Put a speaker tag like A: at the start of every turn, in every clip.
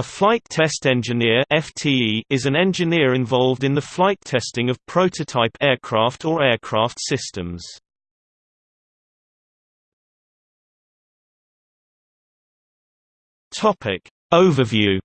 A: A flight test engineer FTE is an engineer involved in the flight testing of prototype aircraft or aircraft systems. Topic Overview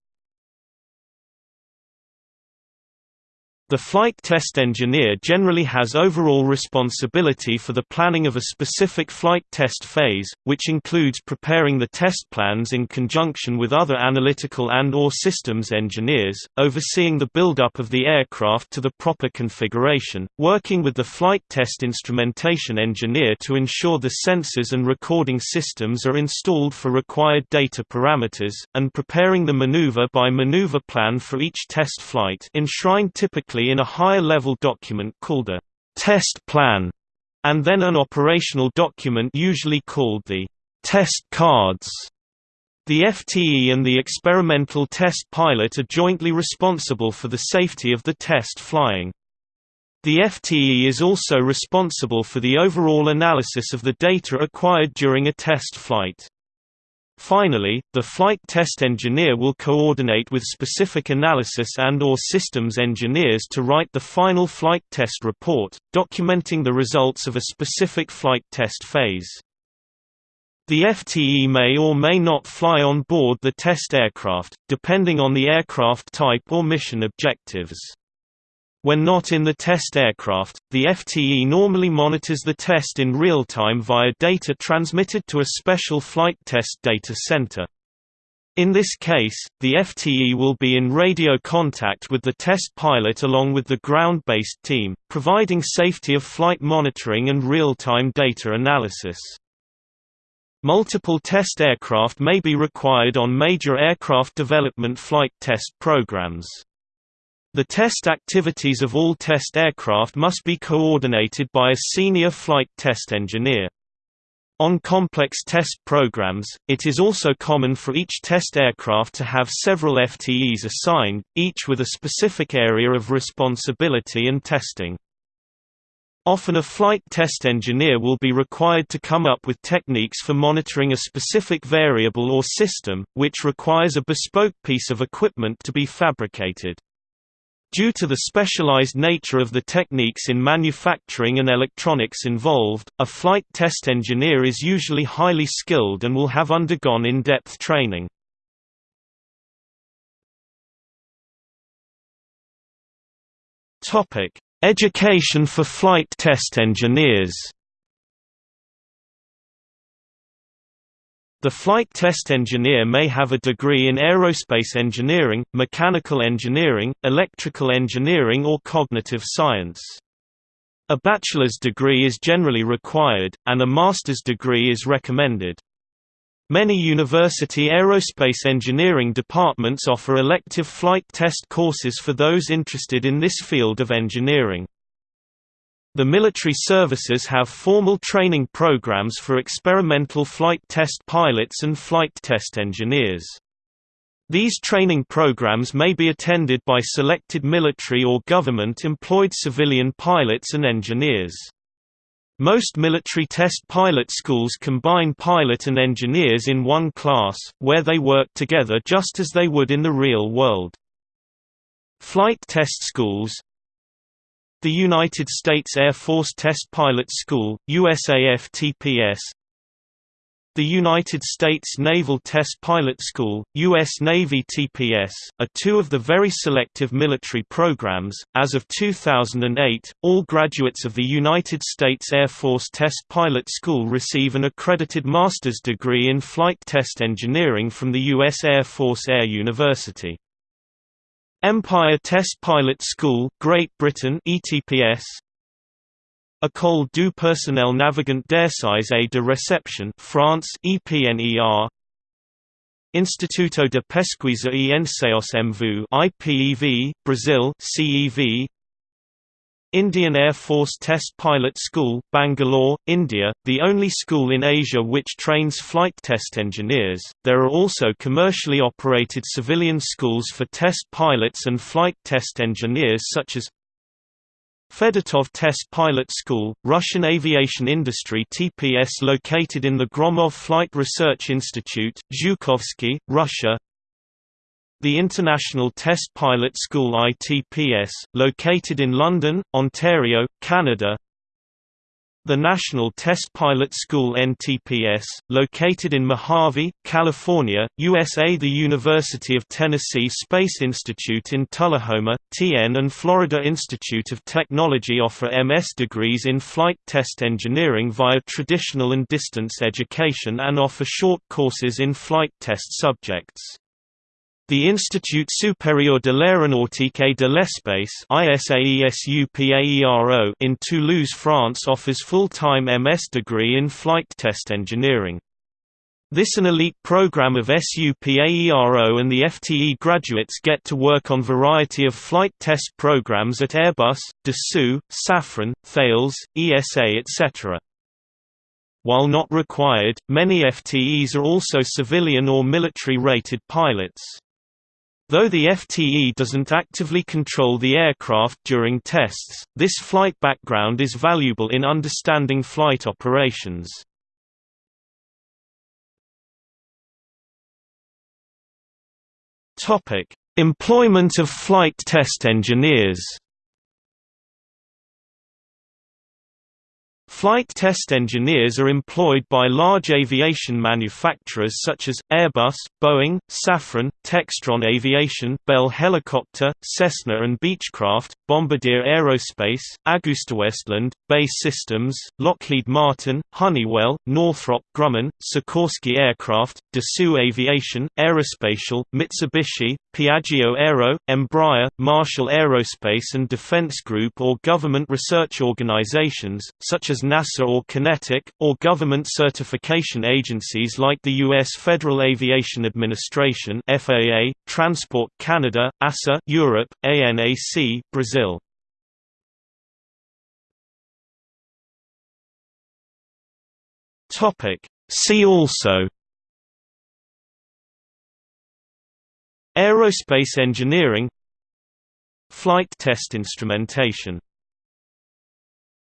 A: The flight test engineer generally has overall responsibility for the planning of a specific flight test phase, which includes preparing the test plans in conjunction with other analytical and or systems engineers, overseeing the build-up of the aircraft to the proper configuration, working with the flight test instrumentation engineer to ensure the sensors and recording systems are installed for required data parameters, and preparing the maneuver-by-maneuver -maneuver plan for each test flight enshrined typically in a higher-level document called a test plan, and then an operational document usually called the test cards. The FTE and the experimental test pilot are jointly responsible for the safety of the test flying. The FTE is also responsible for the overall analysis of the data acquired during a test flight. Finally, the flight test engineer will coordinate with specific analysis and or systems engineers to write the final flight test report, documenting the results of a specific flight test phase. The FTE may or may not fly on board the test aircraft, depending on the aircraft type or mission objectives. When not in the test aircraft, the FTE normally monitors the test in real time via data transmitted to a special flight test data center. In this case, the FTE will be in radio contact with the test pilot along with the ground-based team, providing safety of flight monitoring and real-time data analysis. Multiple test aircraft may be required on major aircraft development flight test programs. The test activities of all test aircraft must be coordinated by a senior flight test engineer. On complex test programs, it is also common for each test aircraft to have several FTEs assigned, each with a specific area of responsibility and testing. Often a flight test engineer will be required to come up with techniques for monitoring a specific variable or system, which requires a bespoke piece of equipment to be fabricated. Due to the specialized nature of the techniques in manufacturing and electronics involved, a flight test engineer is usually highly skilled and will have undergone in-depth training. Education for flight test engineers The flight test engineer may have a degree in aerospace engineering, mechanical engineering, electrical engineering or cognitive science. A bachelor's degree is generally required, and a master's degree is recommended. Many university aerospace engineering departments offer elective flight test courses for those interested in this field of engineering. The military services have formal training programs for experimental flight test pilots and flight test engineers. These training programs may be attended by selected military or government-employed civilian pilots and engineers. Most military test pilot schools combine pilot and engineers in one class, where they work together just as they would in the real world. Flight test schools, the United States Air Force Test Pilot School, USAF-TPS The United States Naval Test Pilot School, U.S. Navy TPS, are two of the very selective military programs. As of 2008, all graduates of the United States Air Force Test Pilot School receive an accredited master's degree in flight test engineering from the U.S. Air Force Air University. Empire Test Pilot School, Great Britain ETPS École du personnel navigant d'essais et de réception France EPNER Instituto de Pesquisa e Ensaios em Voo IPEV Brazil CEV Indian Air Force Test Pilot School, Bangalore, India, the only school in Asia which trains flight test engineers. There are also commercially operated civilian schools for test pilots and flight test engineers such as Fedotov Test Pilot School, Russian aviation industry TPS located in the Gromov Flight Research Institute, Zhukovsky, Russia the International Test Pilot School ITPS, located in London, Ontario, Canada the National Test Pilot School NTPS, located in Mojave, California, USA The University of Tennessee Space Institute in Tullahoma, TN and Florida Institute of Technology offer MS degrees in flight test engineering via traditional and distance education and offer short courses in flight test subjects. The Institut Supérieur de l'Aéronautique et de l'Espace in Toulouse, France offers full-time MS degree in flight test engineering. This an elite program of SUPAERO and the FTE graduates get to work on variety of flight test programs at Airbus, Dassault, Safran, Thales, ESA etc. While not required, many FTEs are also civilian or military-rated pilots. Though the FTE doesn't actively control the aircraft during tests, this flight background is valuable in understanding flight operations. Employment of flight test engineers Flight test engineers are employed by large aviation manufacturers such as, Airbus, Boeing, Safran, Textron Aviation Bell Helicopter, Cessna and Beechcraft, Bombardier Aerospace, AgustaWestland, BAE Systems, Lockheed Martin, Honeywell, Northrop Grumman, Sikorsky Aircraft, Dassault Aviation, Aerospatiale, Mitsubishi, Piaggio Aero, Embraer, Marshall Aerospace and Defense Group or government research organizations, such as NASA or QinetiQ, or government certification agencies like the U.S. Federal Aviation Administration FAA, Transport Canada, EASA Europe, ANAC Brazil. See also Aerospace engineering Flight test instrumentation